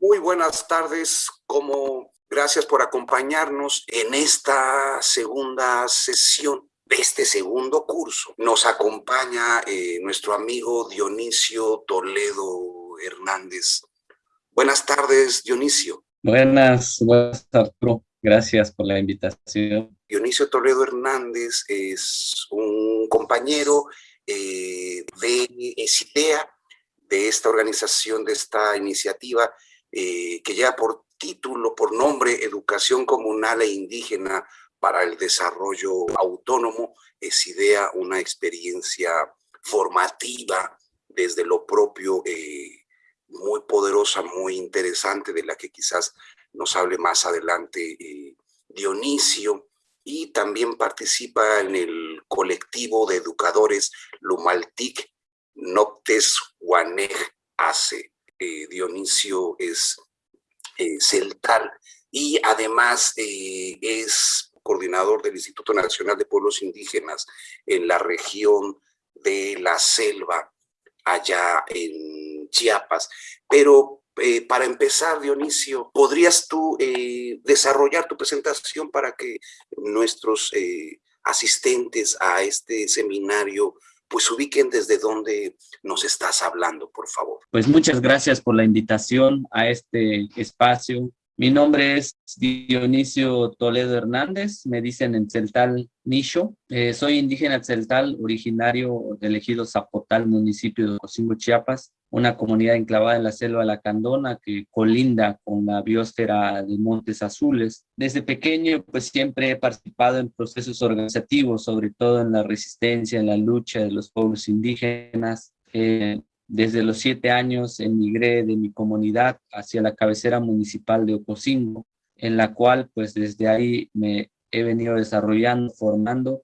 Muy buenas tardes, como gracias por acompañarnos en esta segunda sesión de este segundo curso. Nos acompaña eh, nuestro amigo Dionisio Toledo Hernández. Buenas tardes, Dionisio. Buenas, buenas Arturo. Gracias por la invitación. Dionisio Toledo Hernández es un compañero eh, de ESITEA, de esta organización, de esta iniciativa eh, que lleva por título, por nombre, Educación Comunal e Indígena para el Desarrollo Autónomo. Es idea, una experiencia formativa desde lo propio, eh, muy poderosa, muy interesante, de la que quizás nos hable más adelante eh, Dionisio, y también participa en el colectivo de educadores Lumaltic Noctes Guanej Ace. Eh, Dionisio es eh, celtal y además es coordinador del Instituto Nacional de Pueblos Indígenas en la región de la selva, allá en Chiapas. Pero eh, para empezar, Dionisio, ¿podrías tú eh, desarrollar tu presentación para que nuestros eh, asistentes a este seminario pues ubiquen desde dónde nos estás hablando, por favor? Pues muchas gracias por la invitación a este espacio mi nombre es Dionisio Toledo Hernández, me dicen en Celtal Nicho. Eh, soy indígena Celtal, originario del ejido Zapotal, municipio de Cocingo, Chiapas, una comunidad enclavada en la selva Lacandona que colinda con la biosfera de Montes Azules. Desde pequeño, pues siempre he participado en procesos organizativos, sobre todo en la resistencia, en la lucha de los pueblos indígenas. Eh, desde los siete años emigré de mi comunidad hacia la cabecera municipal de Ocosingo, en la cual pues desde ahí me he venido desarrollando, formando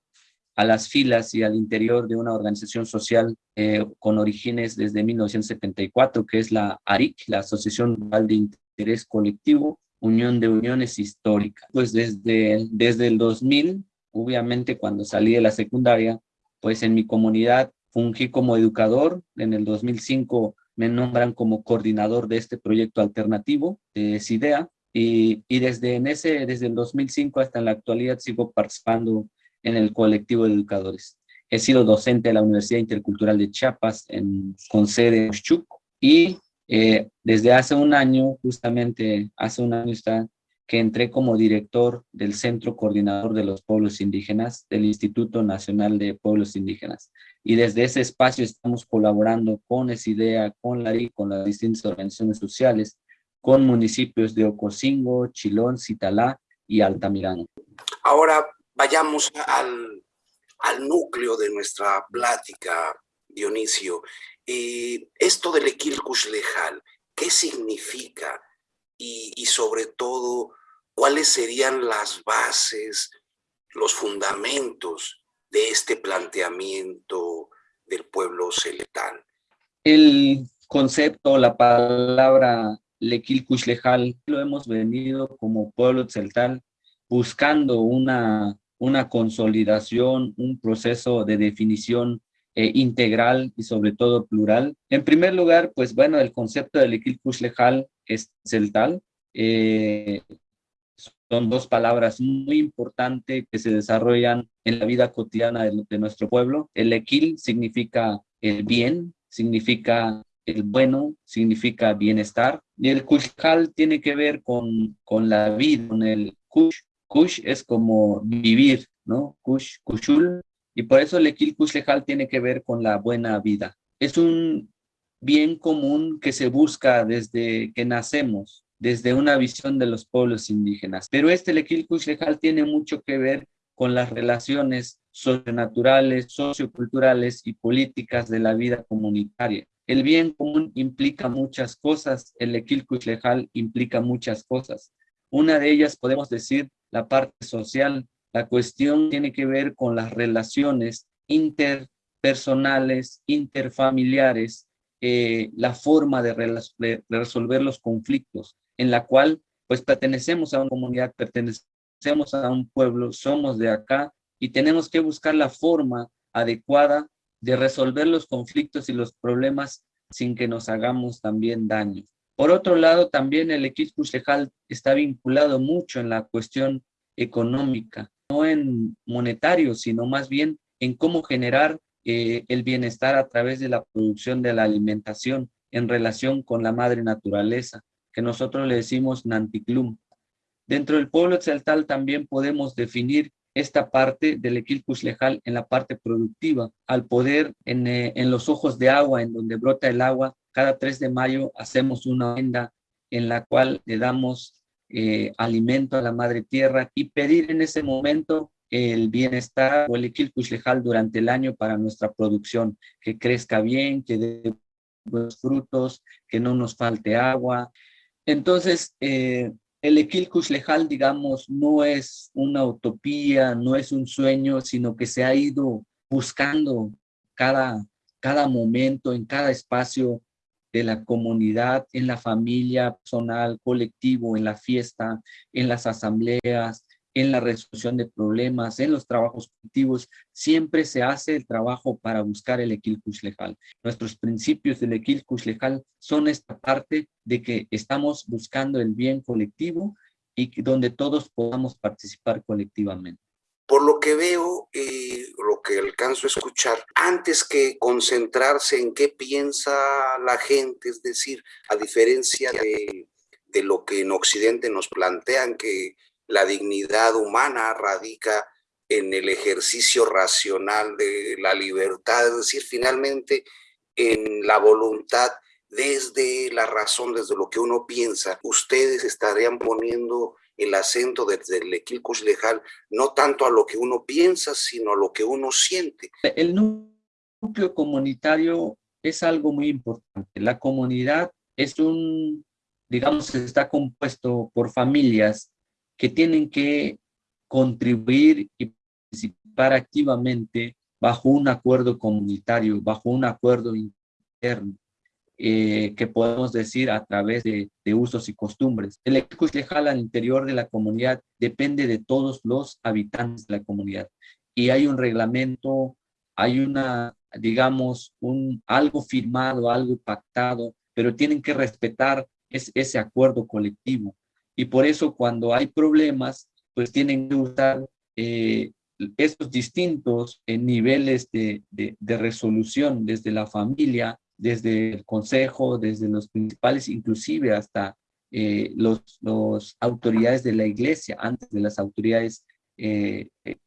a las filas y al interior de una organización social eh, con orígenes desde 1974, que es la ARIC, la Asociación Rural de Interés Colectivo, Unión de Uniones Históricas. Pues desde, desde el 2000, obviamente cuando salí de la secundaria, pues en mi comunidad Fungí como educador, en el 2005 me nombran como coordinador de este proyecto alternativo de SIDEA y, y desde, en ese, desde el 2005 hasta en la actualidad sigo participando en el colectivo de educadores. He sido docente de la Universidad Intercultural de Chiapas en, con sede en Oshchuk y eh, desde hace un año, justamente hace un año está, que entré como director del Centro Coordinador de los Pueblos Indígenas del Instituto Nacional de Pueblos Indígenas. Y desde ese espacio estamos colaborando con ESIDEA, con la con las distintas organizaciones sociales, con municipios de Ocosingo, Chilón, Citalá y Altamirano. Ahora vayamos al, al núcleo de nuestra plática, Dionisio. Eh, esto del Equil Lejal, ¿qué significa? y, sobre todo cuáles serían las bases, los fundamentos de este planteamiento del pueblo celtal. El concepto, la palabra Lequil Lejal, lo hemos venido como pueblo celtal buscando una, una consolidación, un proceso de definición eh, integral y sobre todo plural. En primer lugar, pues bueno, el concepto de Lequil Lejal es celtal. Eh, son dos palabras muy importantes que se desarrollan en la vida cotidiana de, nuestro pueblo. El equil significa el bien, significa el bueno, significa bienestar. Y el kushkal tiene que ver con, con la vida, con el kush. Kush es como vivir, ¿no? Kush, kushul. Y por eso el equil kushkal tiene que ver con la buena vida. Es un bien común que se busca desde que nacemos, desde una visión de los pueblos indígenas. Pero este Lequil Lejal tiene mucho que ver con las relaciones socionaturales, socioculturales y políticas de la vida comunitaria. El bien común implica muchas cosas, el Lequil Lejal implica muchas cosas. Una de ellas podemos decir la parte social. La cuestión tiene que ver con las relaciones interpersonales, interfamiliares, eh, la forma de, resolver los conflictos, en la cual pues pertenecemos a una comunidad, pertenecemos a un pueblo, somos de acá y tenemos que buscar la forma adecuada de resolver los conflictos y los problemas sin que nos hagamos también daño. Por otro lado, también el equipo Lejal está vinculado mucho en la cuestión económica, no en monetario, sino más bien en cómo generar eh, el bienestar a través de la producción de la alimentación en relación con la madre naturaleza, que nosotros le decimos Nanticlum. Dentro del pueblo exaltal también podemos definir esta parte del equilcus lejal en la parte productiva, al poder en, eh, en, los ojos de agua, en donde brota el agua, cada 3 de mayo hacemos una ofrenda en la cual le damos eh, alimento a la madre tierra y pedir en ese momento el bienestar o el equilcus lejal durante el año para nuestra producción, que crezca bien, que dé buenos frutos, que no nos falte agua. Entonces, eh, el Equilcus Lejal, digamos, no es una utopía, no es un sueño, sino que se ha ido buscando cada, cada momento, en cada espacio de la comunidad, en la familia personal, colectivo, en la fiesta, en las asambleas, en la resolución de problemas, en los trabajos colectivos, siempre se hace el trabajo para buscar el equilcus legal. Nuestros principios del equilcus legal son esta parte de que estamos buscando el bien colectivo y donde todos podamos participar colectivamente. Por lo que veo, y lo que alcanzo a escuchar, antes que concentrarse en qué piensa la gente, es decir, a diferencia de lo que en Occidente nos plantean que la dignidad humana radica en el ejercicio racional de la libertad, es decir, finalmente en la voluntad desde la razón, desde lo que uno piensa, ustedes estarían poniendo el acento desde el equilcus lejal, no tanto a lo que uno piensa, sino a lo que uno siente. El núcleo comunitario es algo muy importante. La comunidad es un, digamos, está compuesto por familias que tienen que contribuir y participar activamente bajo un acuerdo comunitario, bajo un acuerdo interno, eh, que podemos decir a través de, usos y costumbres. El Ecus Lejal al interior de la comunidad depende de todos los habitantes de la comunidad y hay un reglamento, hay una, digamos, un, algo firmado, algo pactado, pero tienen que respetar ese acuerdo colectivo y por eso cuando hay problemas, pues tienen que usar eh, estos distintos eh, niveles de, de, resolución desde la familia, desde el consejo, desde los principales, inclusive hasta eh, los, los, autoridades de la iglesia, antes de las autoridades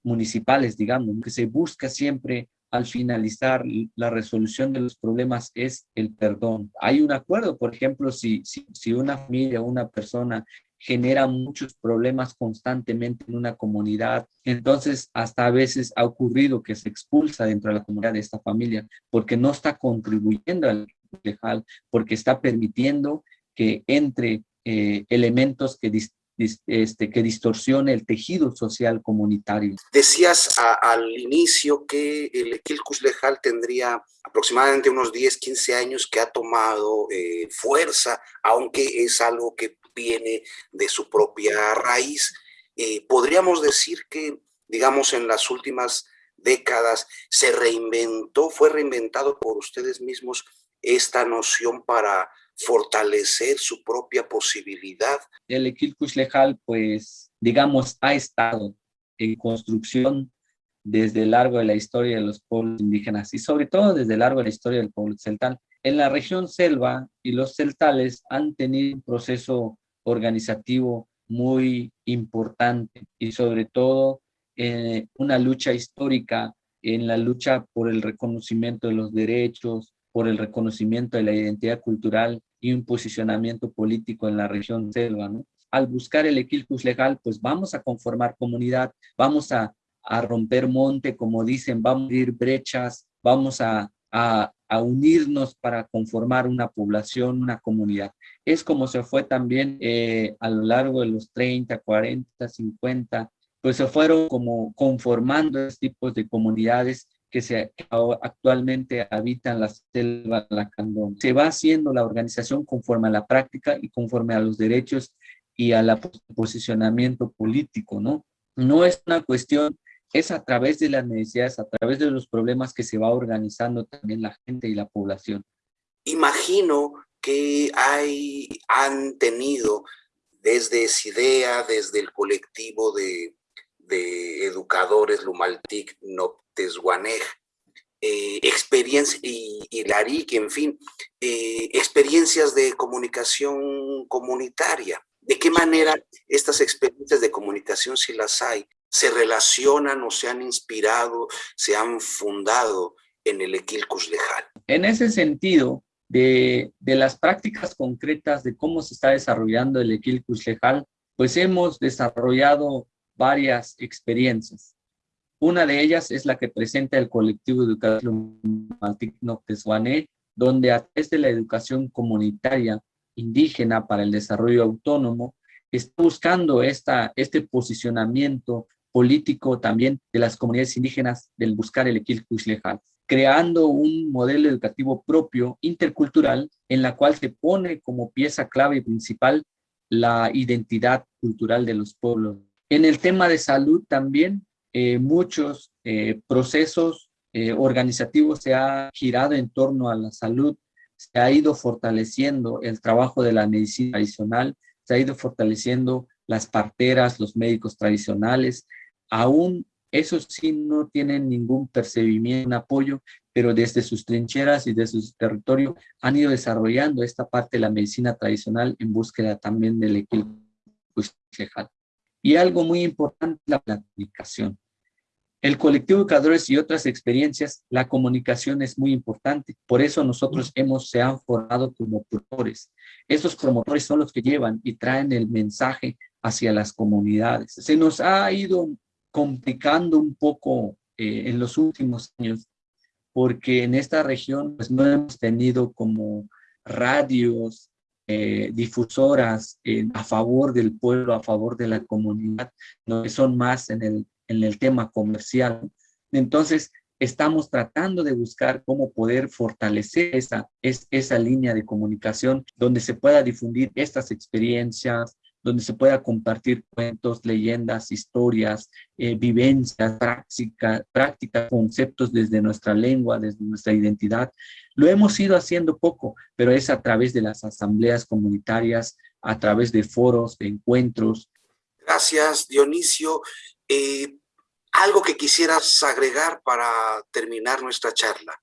municipales, digamos, que se busca siempre al finalizar la resolución de los problemas es el perdón. Hay un acuerdo, por ejemplo, si, si, si una familia una persona genera muchos problemas constantemente en una comunidad. Entonces, hasta a veces ha ocurrido que se expulsa dentro de la comunidad de esta familia porque no está contribuyendo al legal, porque está permitiendo que entre eh, elementos que, este, distorsione el tejido social comunitario. Decías al inicio que el Equilcus Lejal tendría aproximadamente unos 10, 15 años que ha tomado eh, fuerza, aunque es algo que viene de su propia raíz. Eh, podríamos decir que, digamos, en las últimas décadas se reinventó, fue reinventado por ustedes mismos esta noción para fortalecer su propia posibilidad. El Equilcus Lejal, pues, digamos, ha estado en construcción desde el largo de la historia de los pueblos indígenas y sobre todo desde el largo de la historia del pueblo celtal. En la región selva y los celtales han tenido un proceso organizativo muy importante y sobre todo eh, una lucha histórica en la lucha por el reconocimiento de los derechos, por el reconocimiento de la identidad cultural y un posicionamiento político en la región selva. Al buscar el equilcus legal, pues vamos a conformar comunidad, vamos a, a romper monte, como dicen, vamos a abrir brechas, vamos a, a, a unirnos para conformar una población, una comunidad. Es como se fue también eh, a lo largo de los 30, 40, 50, pues se fueron como conformando estos tipos de comunidades que se, actualmente habitan la selva Lacandón. Se va haciendo la organización conforme a la práctica y conforme a los derechos y al posicionamiento político, ¿no? No es una cuestión es a través de las necesidades, a través de los problemas que se va organizando también la gente y la población. Imagino que hay, han tenido desde idea, desde el colectivo de, educadores Lumaltic Noctesguanej, eh, experiencia, y, y LARIC, en fin, eh, experiencias de comunicación comunitaria. ¿De qué manera estas experiencias de comunicación, si las hay, se relacionan o se han inspirado, se han fundado en el Equilcus Lejal? En ese sentido, de, las prácticas concretas de cómo se está desarrollando el Equilcus Lejal, pues hemos desarrollado varias experiencias. Una de ellas es la que presenta el colectivo educativo Noctesuané, donde a través de la educación comunitaria indígena para el desarrollo autónomo, está buscando esta, este posicionamiento político también de las comunidades indígenas del buscar el Equilcus Lejal creando un modelo educativo propio, intercultural, en la cual se pone como pieza clave y principal la identidad cultural de los pueblos. En el tema de salud también, eh, muchos eh, procesos eh, organizativos se ha girado en torno a la salud, se ha ido fortaleciendo el trabajo de la medicina tradicional, se ha ido fortaleciendo las parteras, los médicos tradicionales, aún esos sí no tienen ningún percibimiento, apoyo, pero desde sus trincheras y desde su territorio han ido desarrollando esta parte de la medicina tradicional en búsqueda también del equilibrio Y algo muy importante, la comunicación. El colectivo de educadores y otras experiencias, la comunicación es muy importante. Por eso nosotros hemos, se han formado como promotores. Esos promotores son los que llevan y traen el mensaje hacia las comunidades. Se nos ha ido complicando un poco eh, en los últimos años, porque en esta región pues, no hemos tenido como radios, eh, difusoras a favor del pueblo, a favor de la comunidad, no que son más en el, en el tema comercial. Entonces, estamos tratando de buscar cómo poder fortalecer esa, es, esa línea de comunicación donde se pueda difundir estas experiencias, donde se pueda compartir cuentos, leyendas, historias, eh, vivencias, prácticas, prácticas, conceptos desde nuestra lengua, desde nuestra identidad. Lo hemos ido haciendo poco, pero es a través de las asambleas comunitarias, a través de foros, de encuentros. Gracias, Dionisio. Eh, ¿Algo que quisieras agregar para terminar nuestra charla?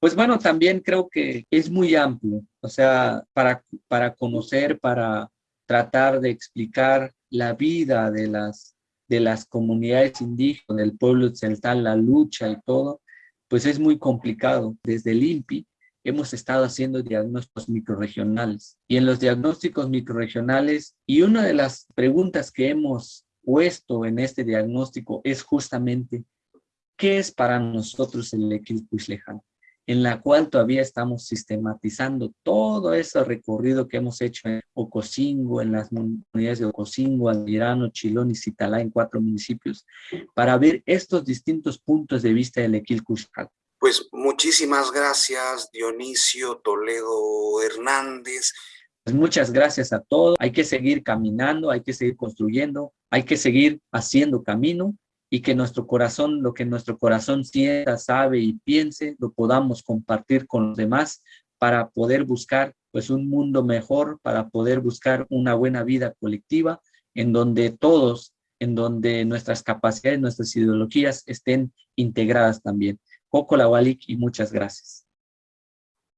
Pues bueno, también creo que es muy amplio, o sea, para, para conocer, para tratar de explicar la vida de las, de las comunidades indígenas, del pueblo celtal, la lucha y todo, pues es muy complicado. Desde el INPI hemos estado haciendo diagnósticos microregionales y en los diagnósticos microregionales y una de las preguntas que hemos puesto en este diagnóstico es justamente ¿qué es para nosotros el equilibrio lejano? En la cual todavía estamos sistematizando todo ese recorrido que hemos hecho en Ocosingo, en las comunidades de Ocosingo, Almirano, Chilón y Citalá, en cuatro municipios, para ver estos distintos puntos de vista del Equilcushcal. Pues muchísimas gracias, Dionisio Toledo Hernández. Pues muchas gracias a todos. Hay que seguir caminando, hay que seguir construyendo, hay que seguir haciendo camino y que nuestro corazón, lo que nuestro corazón sienta, sabe y piense, lo podamos compartir con los demás para poder buscar pues un mundo mejor, para poder buscar una buena vida colectiva en donde todos, en donde nuestras capacidades, nuestras ideologías estén integradas también. Coco Lawalik y muchas gracias.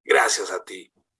Gracias a ti.